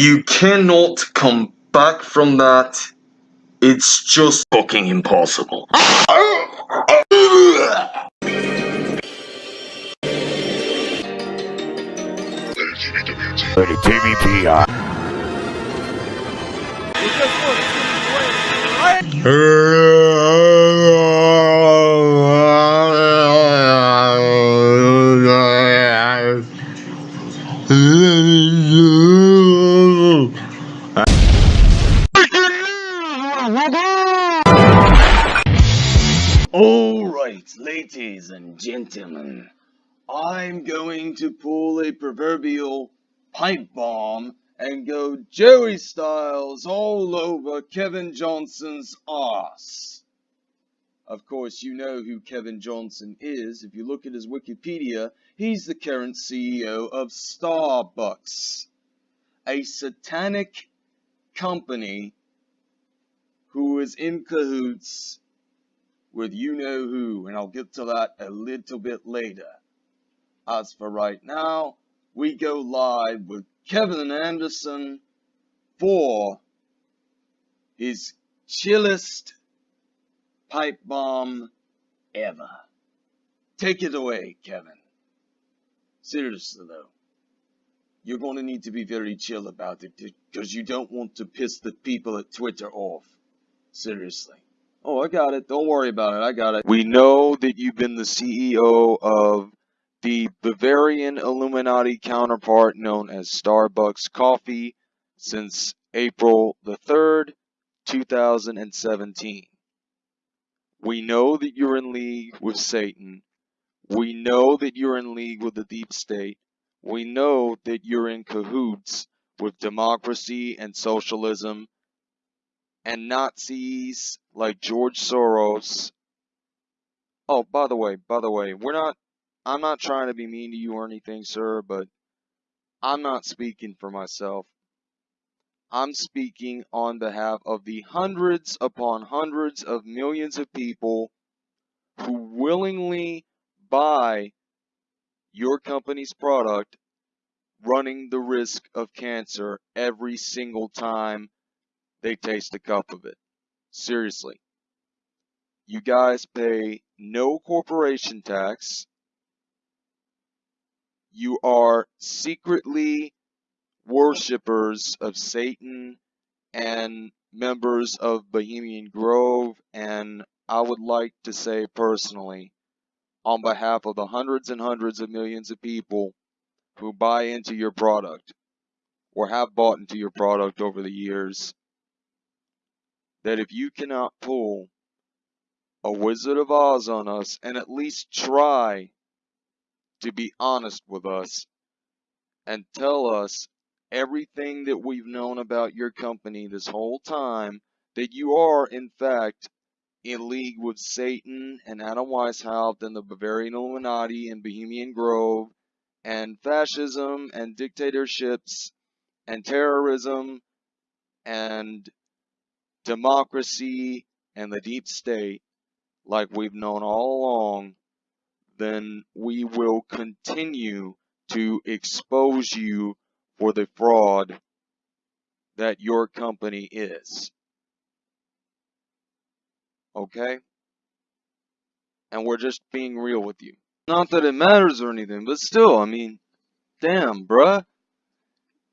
You cannot come back from that. It's just fucking impossible. TVPI. Alright, ladies and gentlemen, I'm going to pull a proverbial pipe bomb and go Joey Styles all over Kevin Johnson's ass. Of course, you know who Kevin Johnson is. If you look at his Wikipedia, he's the current CEO of Starbucks, a satanic company who is in cahoots with you know who, and I'll get to that a little bit later. As for right now, we go live with Kevin Anderson for his chillest pipe bomb ever. Take it away, Kevin. Seriously though, you're going to need to be very chill about it because you don't want to piss the people at Twitter off. Seriously. Oh, I got it. Don't worry about it. I got it. We know that you've been the CEO of the Bavarian Illuminati counterpart known as Starbucks Coffee since April the 3rd, 2017. We know that you're in league with Satan. We know that you're in league with the deep state. We know that you're in cahoots with democracy and socialism and Nazis like George Soros. Oh, by the way, by the way, we're not, I'm not trying to be mean to you or anything, sir, but I'm not speaking for myself. I'm speaking on behalf of the hundreds upon hundreds of millions of people who willingly buy your company's product running the risk of cancer every single time they taste a cup of it. Seriously. You guys pay no corporation tax. You are secretly worshippers of Satan and members of Bohemian Grove, and I would like to say personally, on behalf of the hundreds and hundreds of millions of people who buy into your product or have bought into your product over the years, that if you cannot pull a Wizard of Oz on us and at least try to be honest with us and tell us everything that we've known about your company this whole time, that you are, in fact, in league with Satan and Adam Weishaupt and the Bavarian Illuminati and Bohemian Grove and fascism and dictatorships and terrorism and democracy and the deep state like we've known all along, then we will continue to expose you for the fraud that your company is. Okay? And we're just being real with you. Not that it matters or anything, but still, I mean, damn, bruh.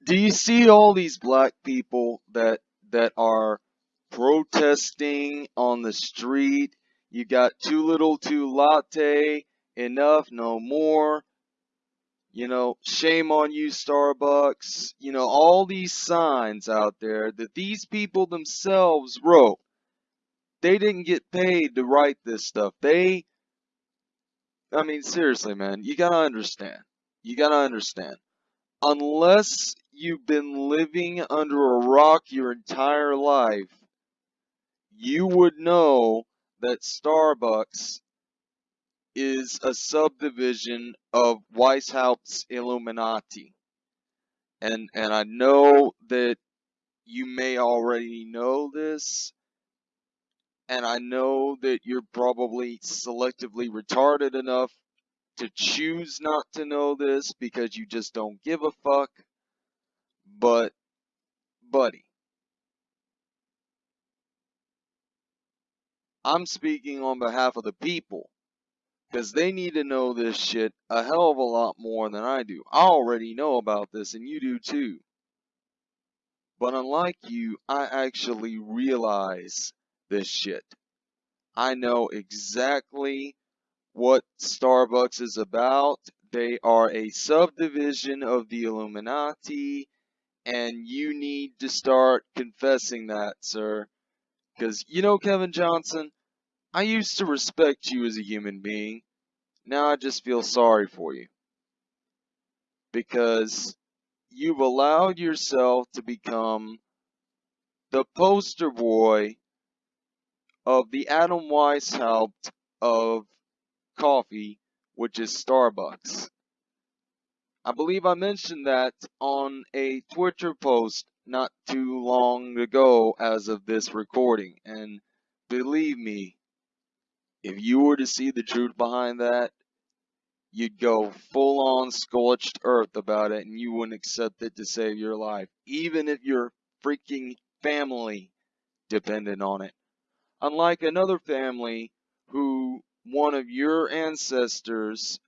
Do you see all these black people that that are protesting on the street. You got too little, too latte, enough, no more. You know, shame on you, Starbucks. You know, all these signs out there that these people themselves wrote. They didn't get paid to write this stuff. They, I mean, seriously, man, you gotta understand. You gotta understand. Unless you've been living under a rock your entire life, you would know that Starbucks is a subdivision of Weishaupt's Illuminati. And and I know that you may already know this. And I know that you're probably selectively retarded enough to choose not to know this because you just don't give a fuck. But I'm speaking on behalf of the people. Because they need to know this shit a hell of a lot more than I do. I already know about this, and you do too. But unlike you, I actually realize this shit. I know exactly what Starbucks is about. They are a subdivision of the Illuminati, and you need to start confessing that, sir. Because, you know, Kevin Johnson, I used to respect you as a human being. Now I just feel sorry for you. Because you've allowed yourself to become the poster boy of the Adam Weishaupt of coffee, which is Starbucks. I believe I mentioned that on a Twitter post not too long ago as of this recording, and believe me, if you were to see the truth behind that, you'd go full on scorched earth about it and you wouldn't accept it to save your life, even if your freaking family depended on it. Unlike another family who one of your ancestors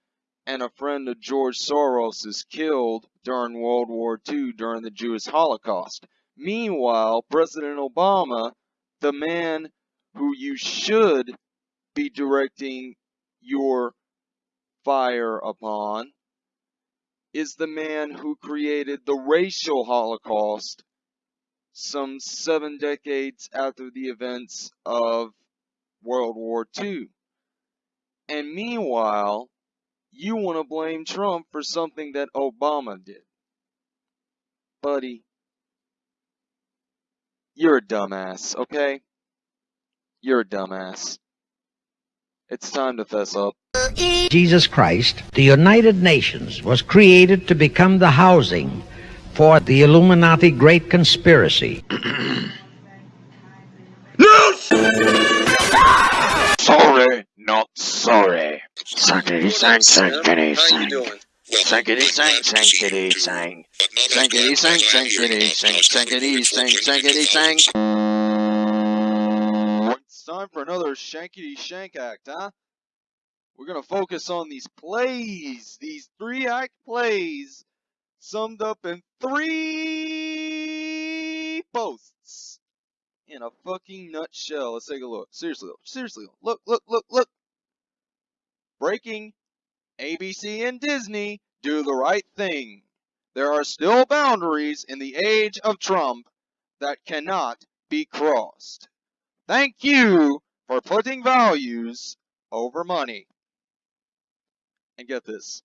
and a friend of George Soros is killed during World War II during the Jewish Holocaust. Meanwhile, President Obama, the man who you should be directing your fire upon, is the man who created the racial Holocaust some seven decades after the events of World War II. And meanwhile, you want to blame Trump for something that Obama did. Buddy, you're a dumbass, okay? You're a dumbass. It's time to fess up. Jesus Christ, the United Nations was created to become the housing for the Illuminati Great Conspiracy. No! Sorry, not sorry. Sankity sang, sankity How you sang. doing? Sankity sang, sankity sang. Sankity sang, sankity sang, sankity sang, sankity sang. Time for another shankety shank act, huh? We're gonna focus on these plays, these three act plays, summed up in three posts. In a fucking nutshell. Let's take a look. Seriously seriously. Look, look, look, look. Breaking ABC and Disney do the right thing. There are still boundaries in the age of Trump that cannot be crossed. Thank you for putting values over money. And get this.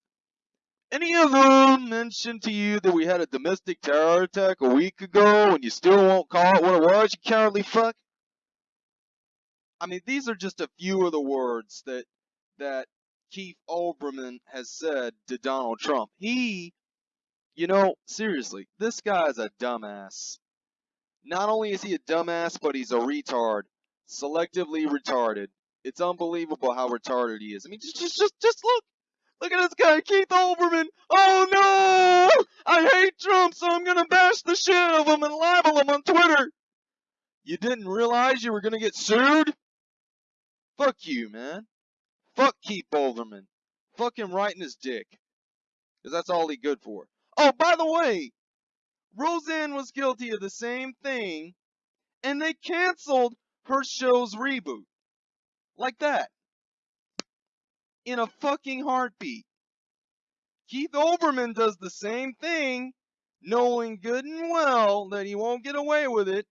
Any of them mentioned to you that we had a domestic terror attack a week ago and you still won't call it what it was, you cowardly fuck? I mean, these are just a few of the words that that Keith Olbermann has said to Donald Trump. He, you know, seriously, this guy's a dumbass. Not only is he a dumbass, but he's a retard. Selectively retarded. It's unbelievable how retarded he is. I mean, just, just, just, just look. Look at this guy, Keith Olbermann. Oh no! I hate Trump, so I'm gonna bash the shit out of him and libel him on Twitter. You didn't realize you were gonna get sued? Fuck you, man. Fuck Keith Olbermann. Fuck him right in his dick. Cause that's all he good for. Oh, by the way, Roseanne was guilty of the same thing, and they canceled her show's reboot. Like that. In a fucking heartbeat. Keith Olbermann does the same thing, knowing good and well that he won't get away with it,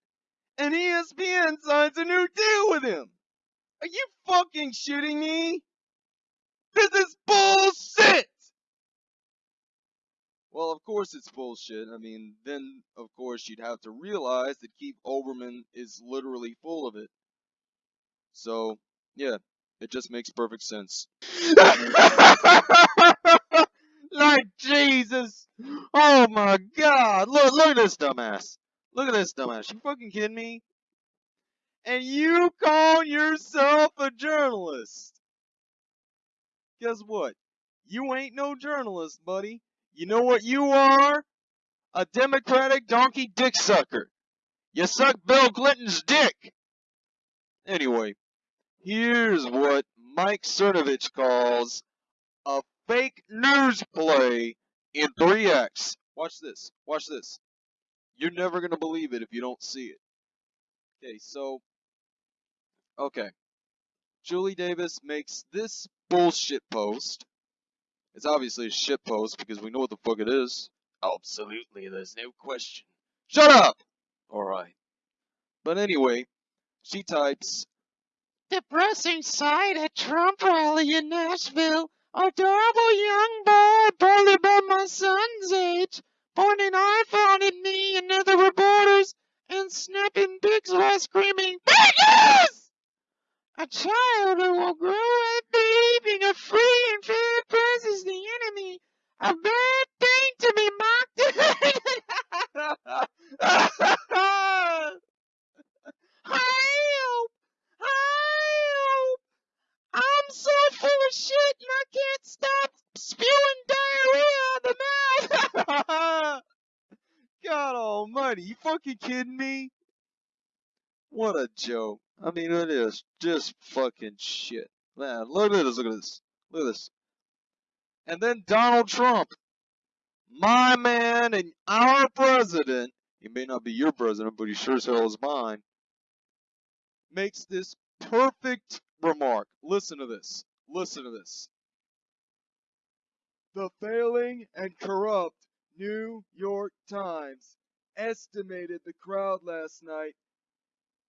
and ESPN signs a new deal with him. Are you fucking shitting me? This is bullshit! Well, of course it's bullshit. I mean, then, of course, you'd have to realize that Keith Olbermann is literally full of it. So, yeah, it just makes perfect sense. like Jesus! Oh my god! Look, look at this dumbass! Look at this dumbass! You fucking kidding me? And you call yourself a journalist? Guess what? You ain't no journalist, buddy. You know what you are? A Democratic donkey dick sucker. You suck Bill Clinton's dick. Anyway, Here's what Mike Cernovich calls a fake news play in 3x. Watch this. Watch this. You're never going to believe it if you don't see it. Okay, so. Okay. Julie Davis makes this bullshit post. It's obviously a shit post because we know what the fuck it is. Absolutely, there's no question. Shut up! Alright. But anyway, she types Depressing sight at Trump rally in Nashville. Adorable young boy, barely about my son's age, pointing iPhone at me and other reporters and snapping pics while screaming, Bad news! A child who will grow up believing a free and fair press is the enemy. A bad thing to be mocked. Help! Help! I'm so full of shit and I can't stop spewing diarrhea out the mouth. God almighty, you fucking kidding me? What a joke. I mean, it is just fucking shit. Man, look at this, look at this. Look at this. And then Donald Trump, my man and our president, he may not be your president, but he sure as hell is mine, makes this perfect remark. Listen to this. Listen to this. The failing and corrupt New York Times estimated the crowd last night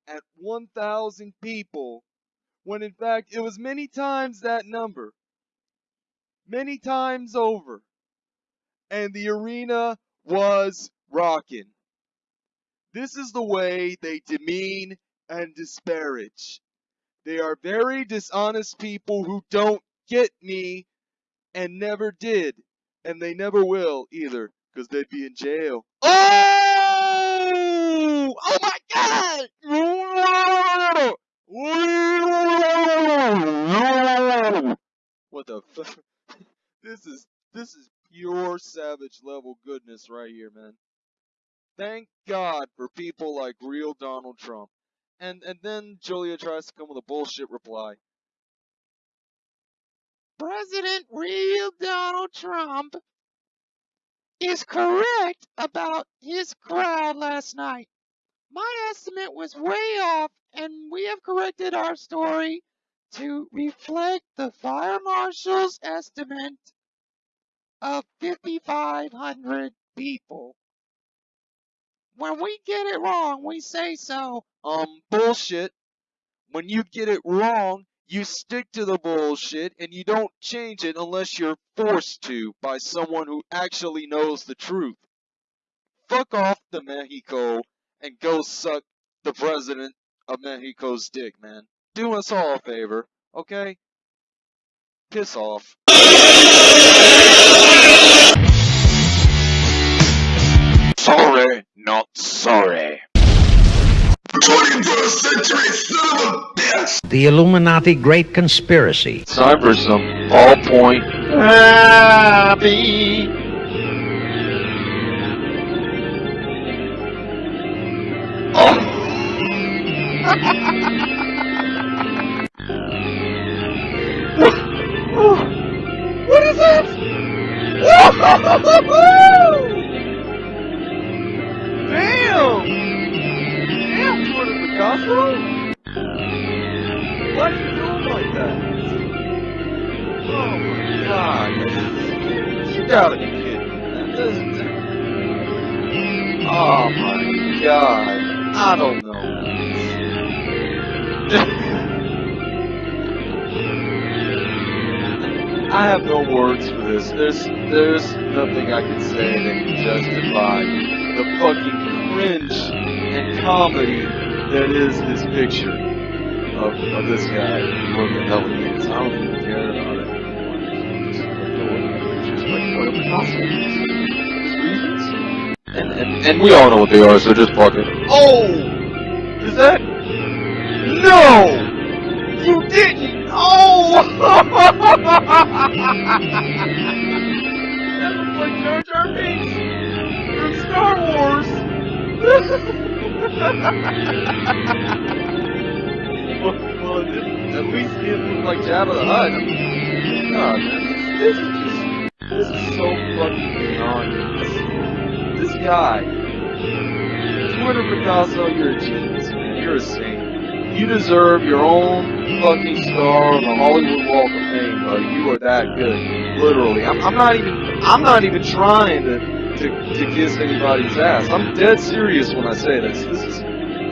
at 1,000 people, when in fact it was many times that number. Many times over. And the arena was rocking. This is the way they demean and disparage. They are very dishonest people who don't get me and never did. And they never will either, because they'd be in jail. Oh! Oh my god! What the fuck? This is this is pure savage level goodness right here, man. Thank God for people like real Donald Trump. And and then Julia tries to come with a bullshit reply. President real Donald Trump is correct about his crowd last night. My estimate was way off, and we have corrected our story to reflect the fire marshal's estimate of 5,500 people. When we get it wrong, we say so. Um, bullshit. When you get it wrong, you stick to the bullshit and you don't change it unless you're forced to by someone who actually knows the truth. Fuck off to Mexico and go suck the president of Mexico's dick, man. Do us all a favor, okay? Piss off. The Illuminati Great Conspiracy. Time for some ballpoint happy. God. I don't know. I have no words for this. There's there's nothing I can say that can justify the fucking cringe and comedy that is this picture of, of this guy. The hell he is. I don't even care about it what. And, and and we all know what they are, so just fuck it. Oh! Is that No! You didn't! Oh! that looks like Jar Jar Binks from Star Wars! well, well, know, it didn't, at least he didn't look like Jabba the Hutt. I God, man, this, this is just, this is so fucking beyond me. This, guy, Twitter Picasso, you're a genius, man. You're a saint. You deserve your own fucking star on the Hollywood Walk of Fame, buddy. You are that good. Literally. I'm, I'm not even, I'm not even trying to, to, to kiss anybody's ass. I'm dead serious when I say this. This is,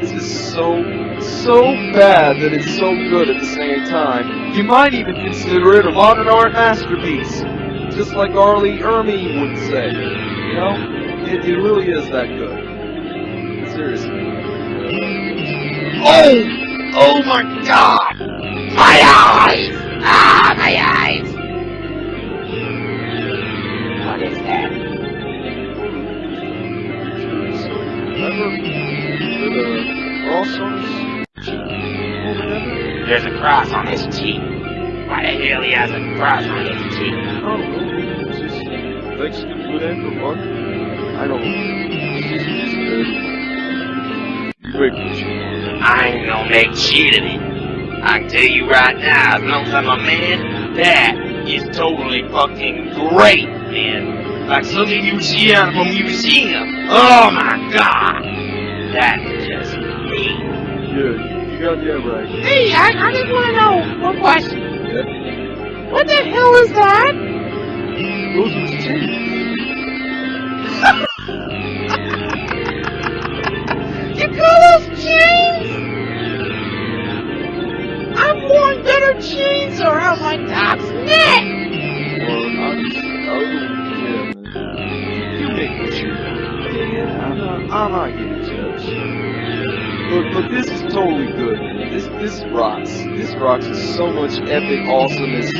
this is so, so bad that it's so good at the same time. You might even consider it a modern art masterpiece. Just like R. Lee Ermey would say. You know? It, it really is that good. Seriously. Oh! Oh my god! My eyes! Ah, my eyes! What is that? There's a cross on his cheek. Why the hell he has a cross on his cheek? I don't know. Just likes to put in for. I don't know. It's just, just you make what you want. I ain't gonna make shit of it. I can tell you right now, as long as I'm a man, that is totally fucking great, man. Like something you see out of a museum. Oh my god! That's just me. Yeah, you, you got that right. Hey, I, I just wanna know one question. Yeah. What the hell is that? Those are teeth. Chains around my dog's neck! I'm just, I was, yeah, man. You, you make what you want. Yeah, yeah, I'm not, I'm not getting judged. But, but this is totally good. This, this rocks. This rocks is so much epic awesomeness.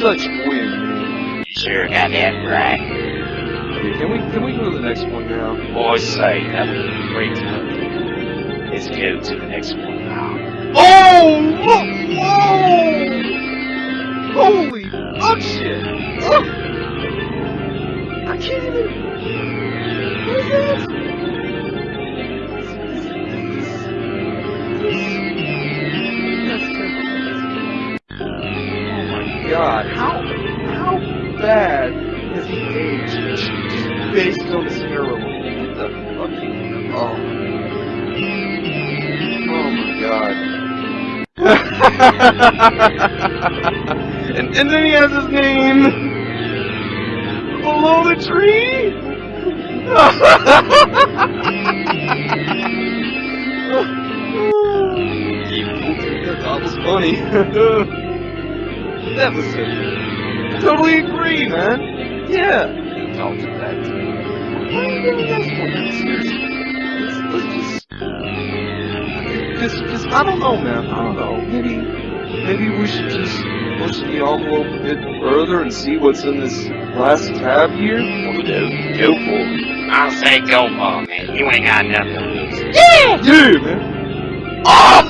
Such win, man. You sure got that right. Yeah, can we, can we go to the next one now? Boy, say, that was a great time. Let's go to the next one now. Oh, look! Whoa! Holy fuck shit! Ugh. I can't even. What is that? Oh my god! How how bad has he aged? Based on this. What the fucking oh. Oh my god. and, then he has his name below the tree? that was funny. that was it. Totally agree, man. Yeah. Talked to that. Why are you doing this one? Let's just just, just, I don't know, man. I don't know. Maybe, maybe we should just push the envelope a bit further and see what's in this last tab here. We'll do. Go for it. I'll say go for it, man. You ain't got nothing to lose. Yeah, man. Oh!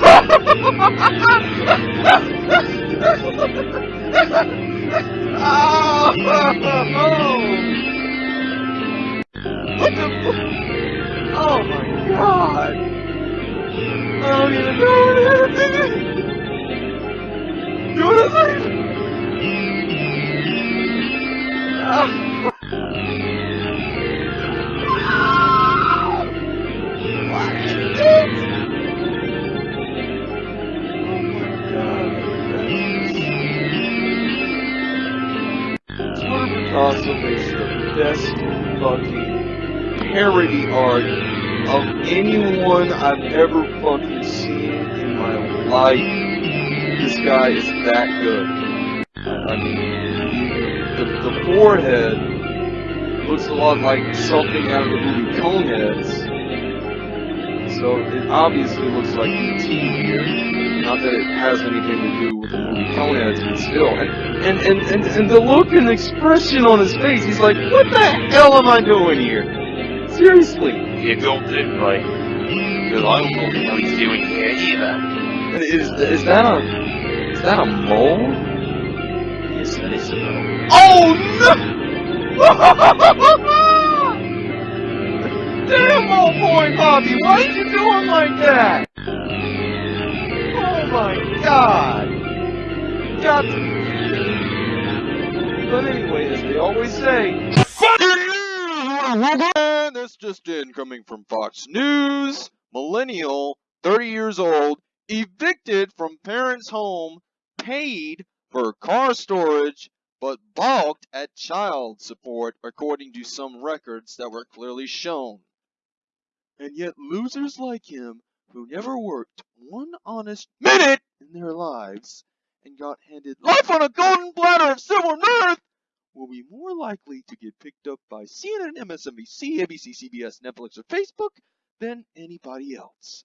What the? Oh my god! I don't even know what it What is? Oh the best fucking parody art of anyone I've ever fucking seen in my life. This guy is that good. I, mean, the, the forehead looks a lot like something out of the movie Coneheads. So it obviously looks like E.T. here. Not that it has anything to do with the movie Coneheads, but still. And, and, and, and, and the look and expression on his face, he's like, what the hell am I doing here? Seriously. You got it right. Because I don't know what he's doing here either. Is, is that a, that a mole? Yes, that is a no. Oh no! Damn, old boy Bobby, why are you doing like that? Oh my god! You got to be kidding me. But anyway, as they always say, and this just in coming from Fox News. Millennial, 30 years old, evicted from parents' home, paid for car storage, but balked at child support, according to some records that were clearly shown. And yet, losers like him, who never worked one honest minute in their lives and got handed life on a golden platter of silver mirth, will be more likely to get picked up by CNN, MSNBC, ABC, CBS, Netflix, or Facebook than anybody else.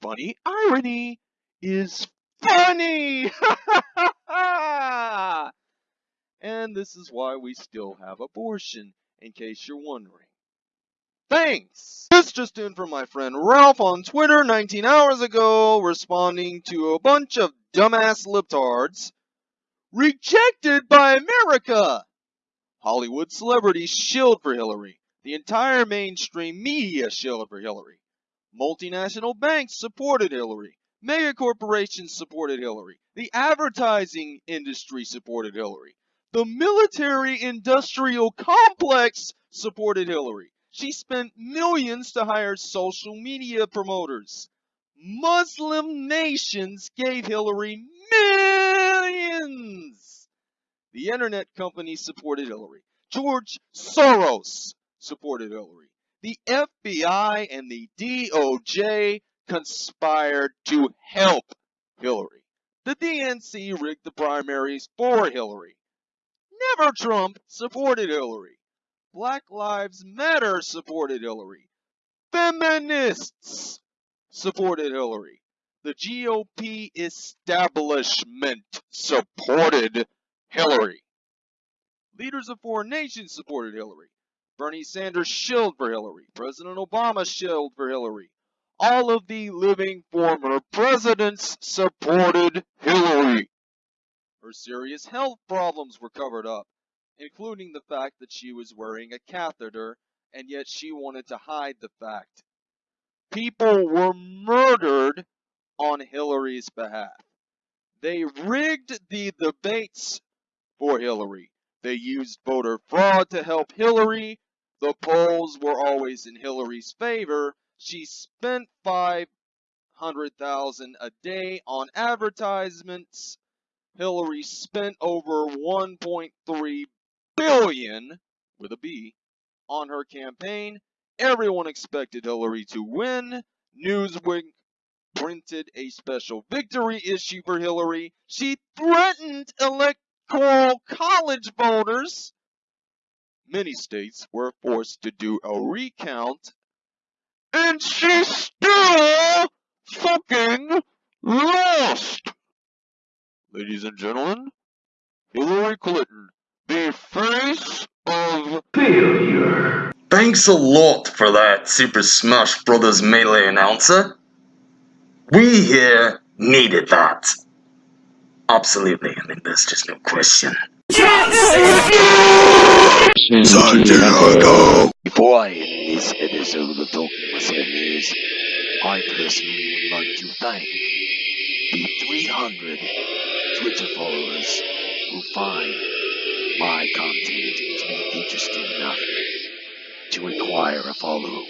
Funny irony is funny! and this is why we still have abortion, in case you're wondering. Thanks! This just in from my friend Ralph on Twitter 19 hours ago, responding to a bunch of dumbass libtards rejected by America! Hollywood celebrities shilled for Hillary. The entire mainstream media shilled for Hillary. Multinational banks supported Hillary. Mega corporations supported Hillary. The advertising industry supported Hillary. The military industrial complex supported Hillary. She spent millions to hire social media promoters. Muslim nations gave Hillary millions. The internet companies supported Hillary. George Soros supported Hillary. The FBI and the DOJ conspired to help Hillary. The DNC rigged the primaries for Hillary. Never Trump supported Hillary. Black Lives Matter supported Hillary. Feminists supported Hillary. The GOP establishment supported Hillary. Leaders of foreign nations supported Hillary. Bernie Sanders shilled for Hillary. President Obama shilled for Hillary. All of the living former presidents supported Hillary. Her serious health problems were covered up, including the fact that she was wearing a catheter, and yet she wanted to hide the fact. People were murdered on Hillary's behalf. They rigged the debates for Hillary. They used voter fraud to help Hillary. The polls were always in Hillary's favor. She spent 500,000 a day on advertisements. Hillary spent over 1.3 billion with a B on her campaign. Everyone expected Hillary to win. Newsweek printed a special victory issue for Hillary. She threatened electoral college voters. Many states were forced to do a recount. And she still fucking lost! Ladies and gentlemen, Hillary Clinton, the face of Failure. Thanks a lot for that, Super Smash Brothers Melee announcer. We here needed that. Absolutely, I mean, there's just no question. Before I end this episode of Talking Myself News, I personally would like to thank the 300 Twitter followers who find my content to be interesting enough to require a follow.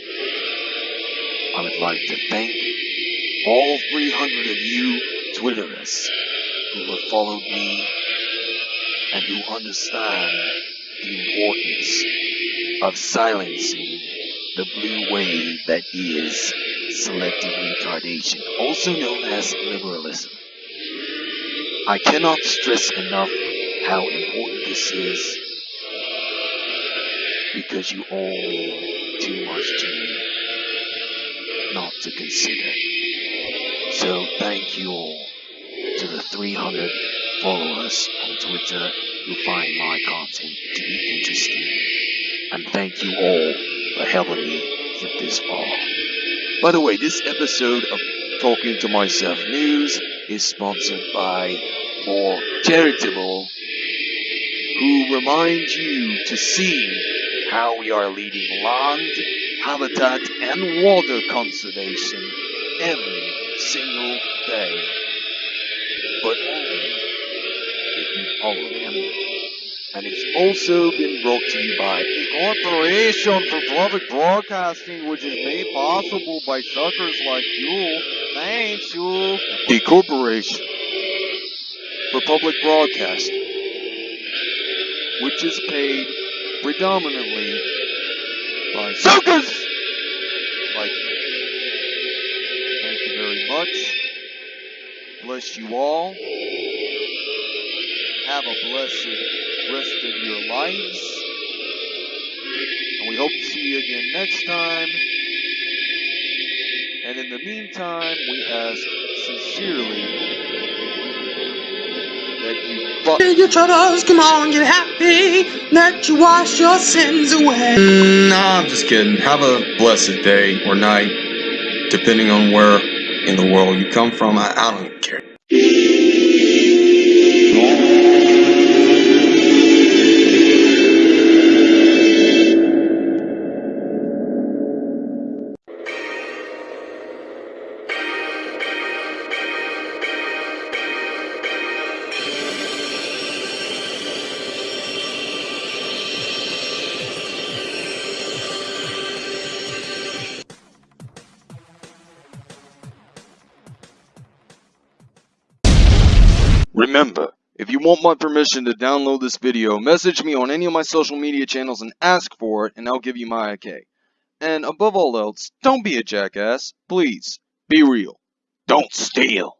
I would like to thank all 300 of you Twitterers who have followed me and who understand the importance of silencing the blue wave that is selective retardation, also known as liberalism. I cannot stress enough how important this is because you all mean too much to me not to consider. So thank you all to the 300 followers on Twitter who find my content to be interesting. And thank you all for helping me get this far. By the way, this episode of Talking to Myself News is sponsored by More Charitable, who remind you to see how we are leading land, habitat, and water conservation every single day. but only And it's Also been brought to you by The Corporation for Public Broadcasting, which is made possible by suckers like you. Thanks, you. the Corporation for Public Broadcasting, which is paid predominantly by suckers like you. Thank you very much. Bless you all. Have a blessed rest of your lives. And we hope to see you again next time. And in the meantime, we ask sincerely that you fuck. your troubles, come on, get happy. Let you wash your sins away. Mm, Nah, I'm just kidding. Have a blessed day or night, depending on where in the world you come from. I, I don't care. Want my permission to download this video, message me on any of my social media channels and ask for it, and I'll give you my okay. And above all else, don't be a jackass. Please, be real. Don't steal.